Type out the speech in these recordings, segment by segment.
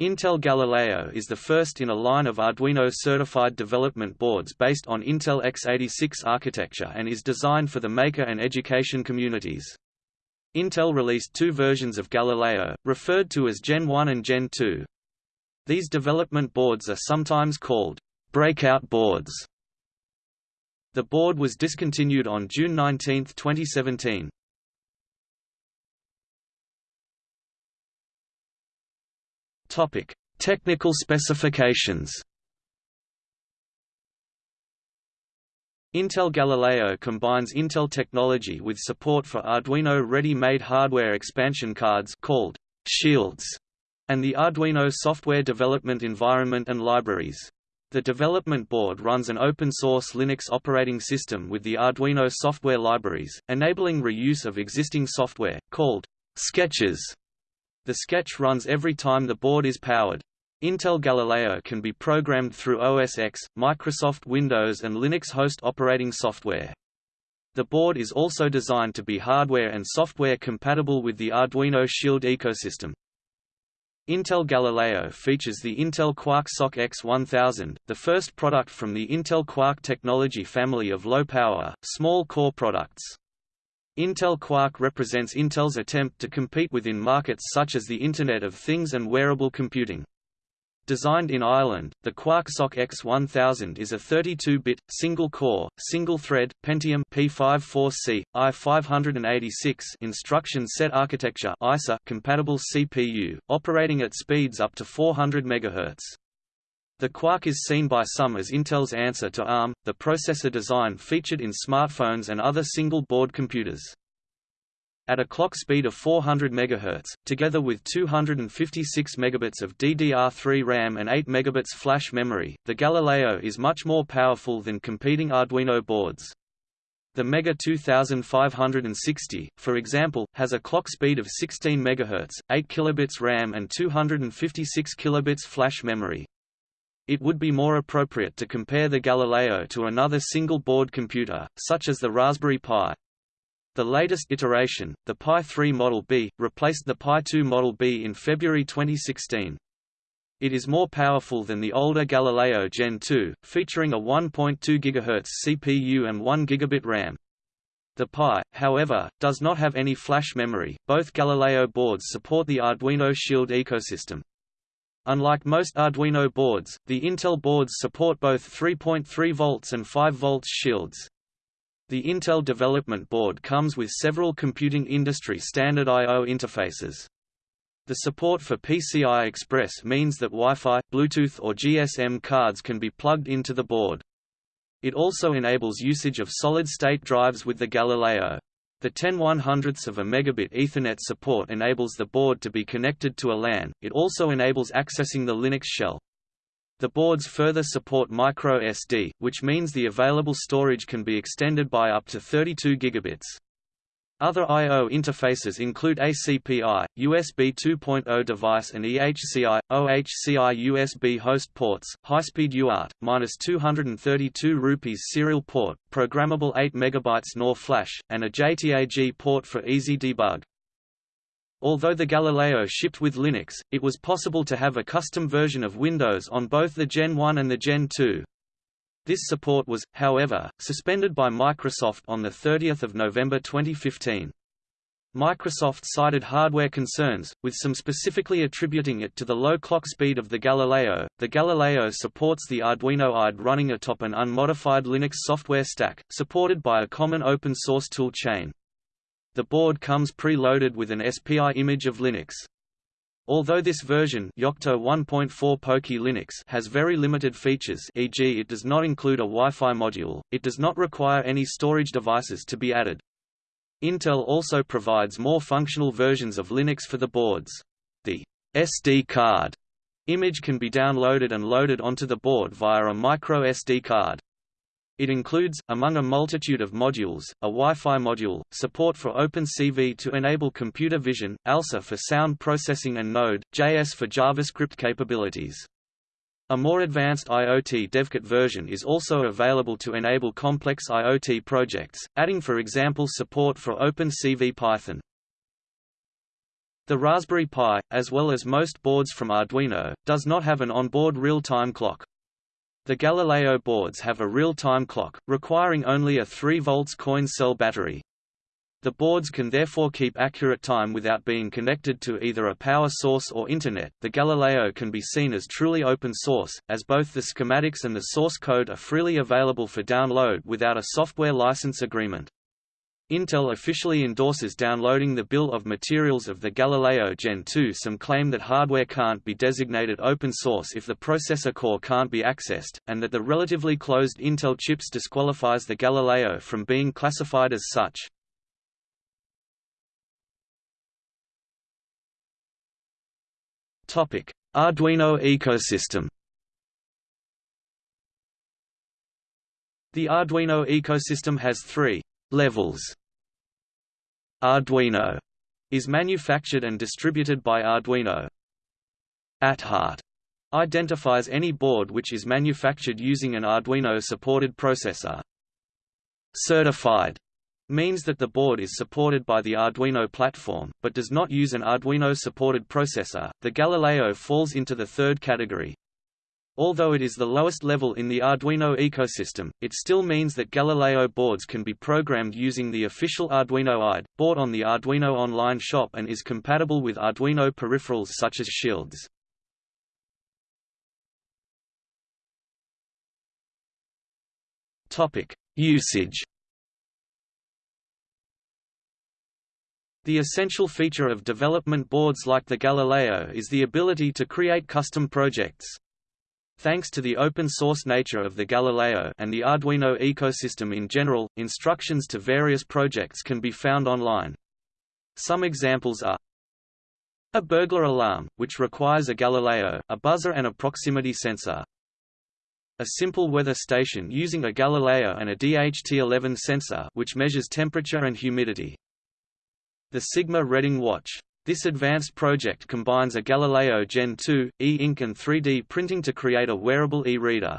Intel Galileo is the first in a line of Arduino-certified development boards based on Intel x86 architecture and is designed for the maker and education communities. Intel released two versions of Galileo, referred to as Gen 1 and Gen 2. These development boards are sometimes called breakout boards. The board was discontinued on June 19, 2017. Topic: Technical specifications. Intel Galileo combines Intel technology with support for Arduino ready-made hardware expansion cards called shields and the Arduino software development environment and libraries. The development board runs an open-source Linux operating system with the Arduino software libraries, enabling reuse of existing software, called sketches the sketch runs every time the board is powered. Intel Galileo can be programmed through OS X, Microsoft Windows and Linux host operating software. The board is also designed to be hardware and software compatible with the Arduino Shield ecosystem. Intel Galileo features the Intel Quark SoC X1000, the first product from the Intel Quark technology family of low-power, small-core products. Intel Quark represents Intel's attempt to compete within markets such as the Internet of Things and wearable computing. Designed in Ireland, the Quark SoC X1000 is a 32-bit, single-core, single-thread, Pentium P54C, i586 instruction set architecture ISA compatible CPU, operating at speeds up to 400 MHz. The Quark is seen by some as Intel's answer to ARM, the processor design featured in smartphones and other single-board computers. At a clock speed of 400 MHz, together with 256 megabits of DDR3 RAM and 8 megabits flash memory, the Galileo is much more powerful than competing Arduino boards. The Mega 2560, for example, has a clock speed of 16 MHz, 8 kilobits RAM and 256 kilobits flash memory. It would be more appropriate to compare the Galileo to another single-board computer, such as the Raspberry Pi. The latest iteration, the Pi 3 Model B, replaced the Pi 2 Model B in February 2016. It is more powerful than the older Galileo Gen 2, featuring a 1.2 GHz CPU and 1 gigabit RAM. The Pi, however, does not have any flash memory. Both Galileo boards support the Arduino Shield ecosystem. Unlike most Arduino boards, the Intel boards support both 3.3 volts and 5 volts shields. The Intel development board comes with several computing industry standard I.O. interfaces. The support for PCI Express means that Wi-Fi, Bluetooth or GSM cards can be plugged into the board. It also enables usage of solid-state drives with the Galileo. The 10 100ths of a megabit Ethernet support enables the board to be connected to a LAN, it also enables accessing the Linux shell. The boards further support microSD, which means the available storage can be extended by up to 32 gigabits. Other I.O. interfaces include ACPI, USB 2.0 device and EHCI, OHCI USB host ports, high-speed UART, -232 rupees serial port, programmable 8 MB NOR flash, and a JTAG port for easy debug. Although the Galileo shipped with Linux, it was possible to have a custom version of Windows on both the Gen 1 and the Gen 2. This support was, however, suspended by Microsoft on 30 November 2015. Microsoft cited hardware concerns, with some specifically attributing it to the low clock speed of the Galileo. The Galileo supports the Arduino IDE running atop an unmodified Linux software stack, supported by a common open source tool chain. The board comes pre-loaded with an SPI image of Linux. Although this version Yocto 1.4 Poky Linux has very limited features e.g. it does not include a Wi-Fi module, it does not require any storage devices to be added. Intel also provides more functional versions of Linux for the boards. The SD card image can be downloaded and loaded onto the board via a micro SD card. It includes, among a multitude of modules, a Wi-Fi module, support for OpenCV to enable computer vision, ALSA for sound processing and Node.js for JavaScript capabilities. A more advanced IoT DevKit version is also available to enable complex IoT projects, adding for example support for OpenCV Python. The Raspberry Pi, as well as most boards from Arduino, does not have an onboard real-time clock. The Galileo boards have a real-time clock, requiring only a 3 volts coin cell battery. The boards can therefore keep accurate time without being connected to either a power source or Internet. The Galileo can be seen as truly open source, as both the schematics and the source code are freely available for download without a software license agreement. Intel officially endorses downloading the bill of materials of the Galileo Gen 2. Some claim that hardware can't be designated open source if the processor core can't be accessed, and that the relatively closed Intel chips disqualifies the Galileo from being classified as such. Arduino ecosystem. The Arduino ecosystem has three levels. Arduino is manufactured and distributed by Arduino. At heart identifies any board which is manufactured using an Arduino-supported processor. Certified means that the board is supported by the Arduino platform, but does not use an Arduino-supported processor. The Galileo falls into the third category. Although it is the lowest level in the Arduino ecosystem, it still means that Galileo boards can be programmed using the official Arduino IDE, bought on the Arduino online shop and is compatible with Arduino peripherals such as shields. Usage The essential feature of development boards like the Galileo is the ability to create custom projects. Thanks to the open-source nature of the Galileo and the Arduino ecosystem in general, instructions to various projects can be found online. Some examples are a burglar alarm, which requires a Galileo, a buzzer and a proximity sensor. A simple weather station using a Galileo and a DHT11 sensor which measures temperature and humidity. The Sigma Reading watch this advanced project combines a Galileo Gen 2, e-ink and 3D printing to create a wearable e-reader.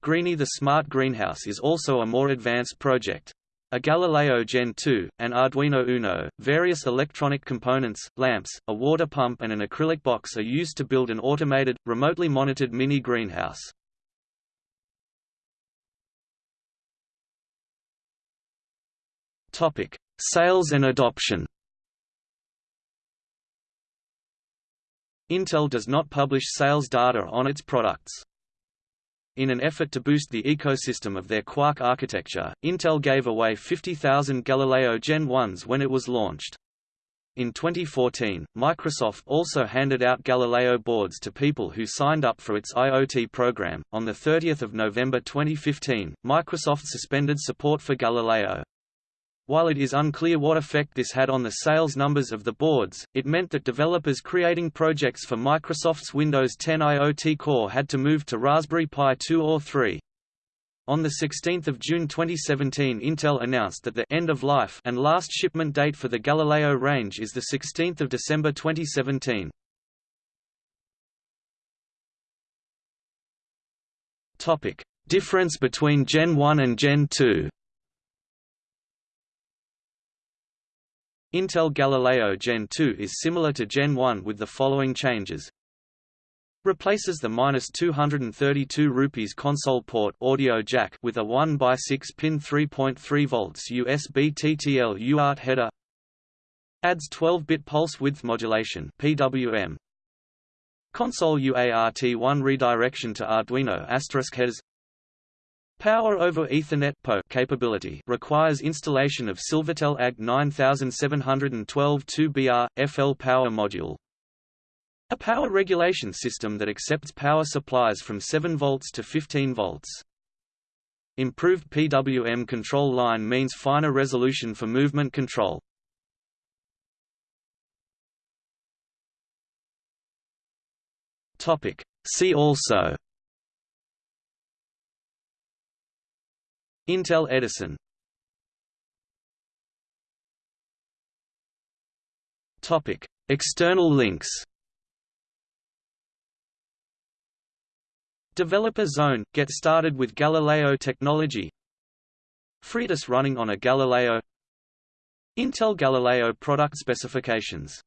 Greenie the Smart Greenhouse is also a more advanced project. A Galileo Gen 2, an Arduino Uno, various electronic components, lamps, a water pump and an acrylic box are used to build an automated, remotely monitored mini greenhouse. Sales and adoption Intel does not publish sales data on its products. In an effort to boost the ecosystem of their Quark architecture, Intel gave away 50,000 Galileo Gen 1s when it was launched. In 2014, Microsoft also handed out Galileo boards to people who signed up for its IoT program. On the 30th of November 2015, Microsoft suspended support for Galileo. While it is unclear what effect this had on the sales numbers of the boards, it meant that developers creating projects for Microsoft's Windows 10 IoT Core had to move to Raspberry Pi 2 or 3. On 16 June 2017 Intel announced that the end of life and last shipment date for the Galileo range is 16 December 2017. Difference between Gen 1 and Gen 2 Intel Galileo Gen 2 is similar to Gen 1 with the following changes. Replaces the minus 232 rupees console port audio jack with a 1 by 6 pin 3.3 volts USB TTL UART header. Adds 12-bit pulse width modulation (PWM). Console UART1 redirection to Arduino asterisk headers. Power over Ethernet PoE capability requires installation of Silvertel AG 9712 2BR, FL power module. A power regulation system that accepts power supplies from 7 volts to 15 volts. Improved PWM control line means finer resolution for movement control. See also Intel Edison. Topic: External links. Developer Zone – Get started with Galileo technology. FreeDOS running on a Galileo. Intel Galileo product specifications